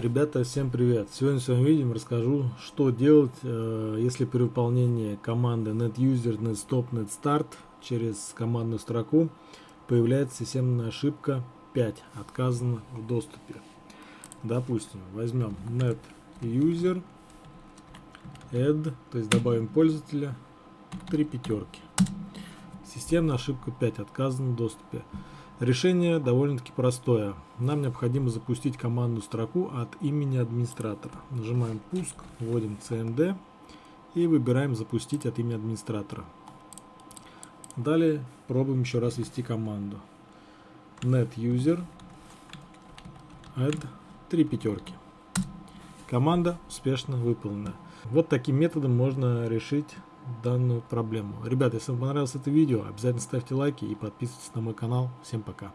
Ребята, всем привет! Сегодня в своем видео расскажу, что делать, э, если при выполнении команды netuser, netstop, netstart через командную строку появляется системная ошибка 5, отказано в доступе. Допустим, возьмем netuser, add, то есть добавим пользователя, три пятерки. Системная ошибка 5, отказано в доступе. Решение довольно-таки простое. Нам необходимо запустить командную строку от имени администратора. Нажимаем пуск, вводим cmd и выбираем запустить от имени администратора. Далее пробуем еще раз ввести команду. netuser add 3 пятерки. Команда успешно выполнена. Вот таким методом можно решить данную проблему. Ребята, если вам понравилось это видео, обязательно ставьте лайки и подписывайтесь на мой канал. Всем пока.